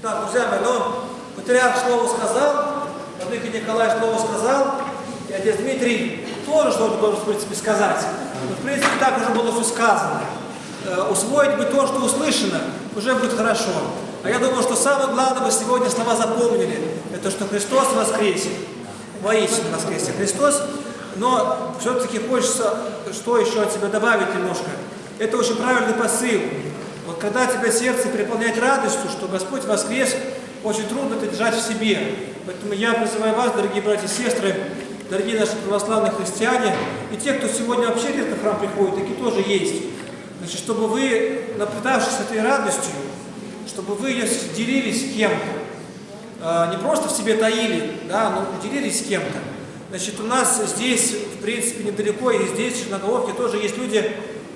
Так, друзья мои, но патриарх слово сказал, Владыка Николай слово сказал, и отец Дмитрий тоже что-то должен, в принципе, сказать. Но, в принципе, так уже было все сказано. Э, усвоить бы то, что услышано, уже будет хорошо. А я думаю, что самое главное вы сегодня слова запомнили, это что Христос воскресе. Воистину воскресе Христос. Но все-таки хочется что еще от себя добавить немножко. Это очень правильный посыл. Вот когда тебя сердце переполняет радостью, что Господь воскрес, очень трудно это держать в себе. Поэтому я призываю вас, дорогие братья и сестры, дорогие наши православные христиане, и те, кто сегодня вообще редко в храм приходит, такие тоже есть. Значит, чтобы вы, напитавшись этой радостью, чтобы вы ее делились с кем-то, не просто в себе таили, да, но делились с кем-то. Значит, у нас здесь, в принципе, недалеко, и здесь, на Головке, тоже есть люди,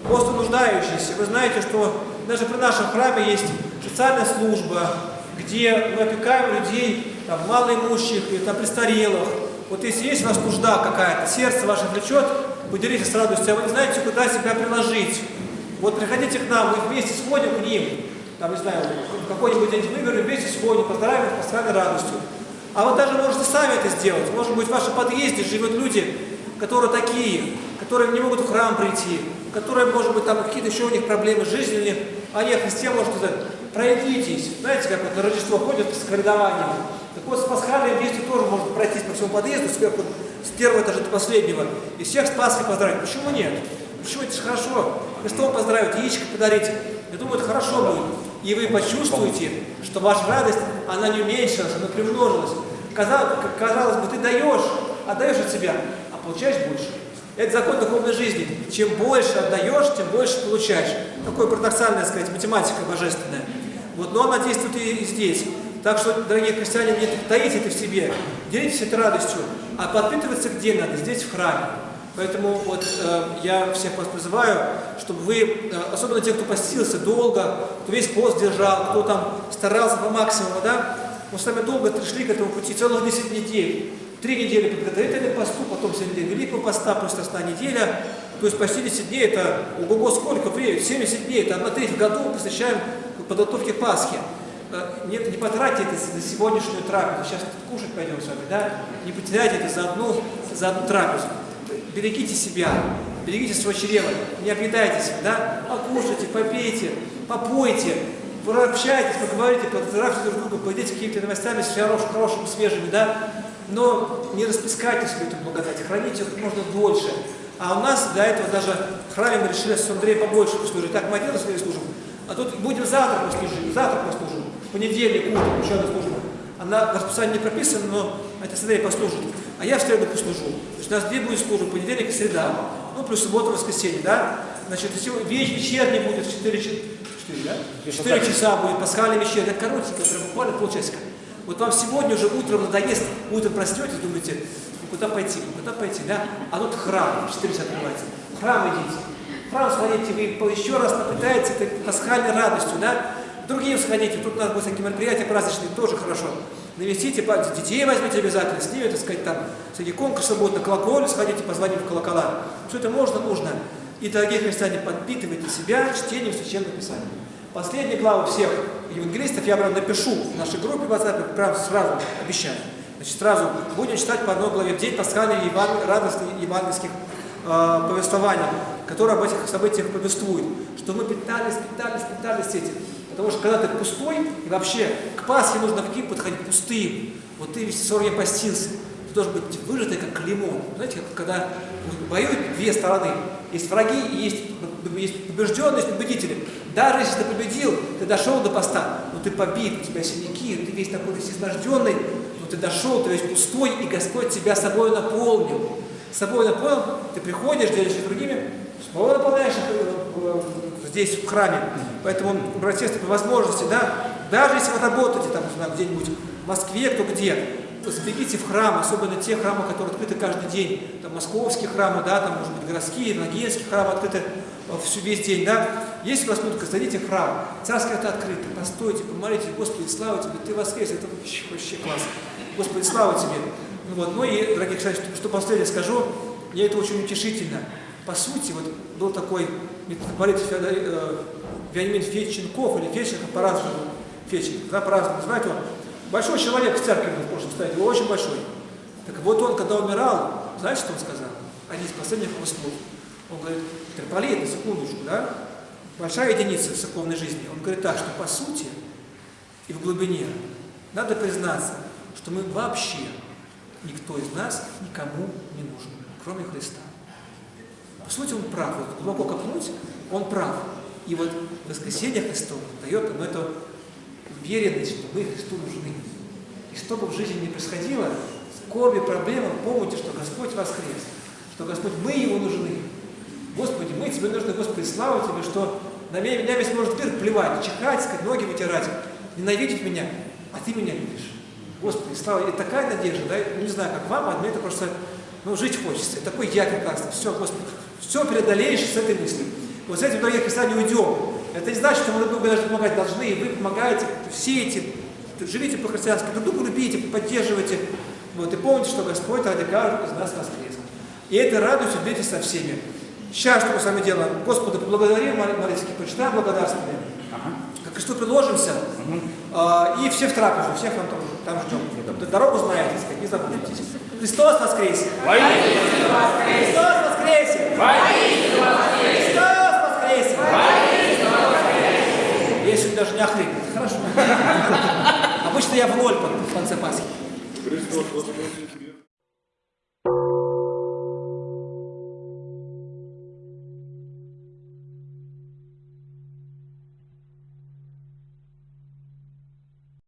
просто нуждающиеся. Вы знаете, что даже при нашем храме есть социальная служба, где мы опекаем людей, там, малоимущих, и, там, престарелых. Вот если есть у вас нужда какая-то, сердце ваше влечет, поделитесь с радостью, а вы не знаете, куда себя приложить. Вот приходите к нам, мы вместе сходим к ним, там, не знаю, какой-нибудь день выберем, вместе сходим, поздравим их постоянной радостью. А вы даже можете сами это сделать. Может быть, в вашем подъезде живут люди, которые такие, которые не могут в храм прийти, которые, может быть, там какие-то еще у них проблемы жизненные, а не христиан, может сказать, пройдитесь. Знаете, как вот на Рождество ходят с коридованием. Так вот, с пасхальным действием тоже можно пройтись по всему подъезду, сверху, с первого этажа до последнего, и всех с Пасхой поздравить. Почему нет? Почему это же хорошо? Христом поздравить, яичко подарить. Я думаю, это хорошо будет. И вы почувствуете, что ваша радость, она не уменьшилась, она примножилась. Казалось, казалось бы, ты даешь, отдаешь от себя, а получаешь больше. Это закон духовной жизни. Чем больше отдаешь, тем больше получаешь. Такое парадоксальное, сказать, математика божественная. Вот, но она действует и здесь. Так что, дорогие христиане, не таите это в себе, делитесь этой радостью, а подпитываться где надо? Здесь, в храме. Поэтому вот э, я всех вас призываю, чтобы вы, э, особенно те, кто постился долго, кто весь пост держал, кто там старался по максимуму, да, мы с вами долго шли к этому пути, целых 10 недель. Три недели подготовительный посту, потом 7 дней Великого поста, плюс остальная неделя. То есть почти 10 дней, это ого-го сколько времени, 70 дней, это одна треть в году посвящаем подготовке Пасхи. Не, не потратьте это за сегодняшнюю трапезу, сейчас кушать пойдем с вами, да? Не потеряйте это за одну, за одну трапезу берегите себя, берегите свое чрево, не объедайтесь, да, покушайте, попейте, попойте, пообщайтесь, поговорите, поздравьте друг друга, поделитесь какими-то новостями, с хорошим, хорошими, свежими, да, но не распускайте свою эту благодать, храните как можно дольше. А у нас для этого даже в храме мы решили с Андреем побольше послужить. Так, мы один раз служим, а тут будем завтра послужить, завтра послужим, в понедельник, утром, еще одна служба. Она в расписании не прописана, но это Андрей послужит. А я в среду послужу. То есть у нас две будет службы, понедельник и среда. Ну, плюс суббота, воскресенье, да? Значит, вечер, вечерний будет в 4, 4, да? 4 часа будет пасхальный вечер. Это коротенько, прям буквально полчасика. Вот вам сегодня уже утром надоест, утром проснетесь, думаете, ну куда пойти, ну куда пойти, да? А тут храм, 4 часа открывается. В храм идите. Храм сходите, вы еще раз напитаетесь этой пасхальной радостью, да? Другим сходите, тут у нас будут всякие мероприятия праздничные, тоже хорошо. Навестите, детей возьмите обязательно, с ними, так сказать, там, всякие конкурсы будут, на колоколе сходите, позвоните в колокола. Все это можно, нужно. И, дорогие христиане, подпитывайте себя чтением Священного Писания. Последние главы всех евангелистов я прям напишу в нашей группе в WhatsApp, прям сразу обещаю. Значит, сразу будем читать по одной главе в день пасхальных еван... радостных евангельских э, повествований, которые об этих событиях повествуют. Что мы питались, питались, питались этим. Потому что когда ты пустой, и вообще к Пасхе нужно Киев подходить пустым. Вот ты весь 40 дней постился, должен быть выжатый, как лимон. Знаете, как когда воюют две стороны. Есть враги и есть, есть побежденные, есть победители. Даже если ты победил, ты дошел до поста, но ты побит, у тебя синяки, ты весь такой весь изнажденный, но ты дошел, ты весь пустой, и Господь тебя собой наполнил. Собой наполнил, ты приходишь, делишься другими, снова наполняешь их здесь, в храме. Поэтому, братья по возможности, да, даже если вы работаете там, где-нибудь в Москве, кто где, забегите в храм, особенно те храмы, которые открыты каждый день, там московские храмы, да, там, может быть, городские, ногинские храмы открыты э, всю весь день, да. Если у вас минутка, зайдите в храм, царское это открыто, постойте, помолитесь, Господи, слава Тебе, Ты воскрес, это вообще, вообще класс. Господи, слава Тебе. Вот. Ну и, дорогие кстати, что, что последнее скажу, мне это очень утешительно. По сути, вот был такой митрополит Феодор, э, Вениамин Федченков или Федченков по-разному. Феченко, да, праздновали. Знаете, он большой человек в церкви был в прошлом столетии, очень большой. Так вот он, когда умирал, знаете, что он сказал? Один из последних его слов. Он говорит, митрополит, на секундочку, да, большая единица церковной жизни. Он говорит так, что по сути и в глубине надо признаться, что мы вообще, никто из нас никому не нужен, кроме Христа. По сути, он прав. Вот глубоко копнуть, он прав. И вот воскресенье Христово дает нам эту уверенность, что мы Христу нужны. И что бы в жизни ни происходило, скорби, проблемы, помните, что Господь воскрес, что Господь, мы Его нужны. Господи, мы Тебе нужны, Господи, слава Тебе, что на меня, меня весь может мир плевать, чихать, сказать, ноги вытирать, ненавидеть меня, а Ты меня любишь. Господи, слава, и такая надежда, да, не знаю, как вам, а мне это просто, ну, жить хочется. Такой я прекрасный, все, Господи, все преодолеешь с этой мыслью. Вот с этим, дорогие христиане, уйдем. Это не значит, что мы друг другу даже помогать должны, и вы помогаете, все эти, живите по-христиански, друг друга любите, поддерживайте. Вот, и помните, что Господь ради каждого из нас воскрес. И это радуйте, делитесь со всеми. Сейчас что мы с вами делаем? Господа поблагодарим, молитесь, почитаем благодарствие. Ага. К кресту приложимся. Угу. А, и все в трапезу, всех там, там ждем. Дорогу знаете, сказать, не забудьте. Христос воскресе! Христос воскресе! Христос воскресе! Я сегодня даже не охрипнет. Хорошо. Обычно я в ноль в конце Пасхи. Христос!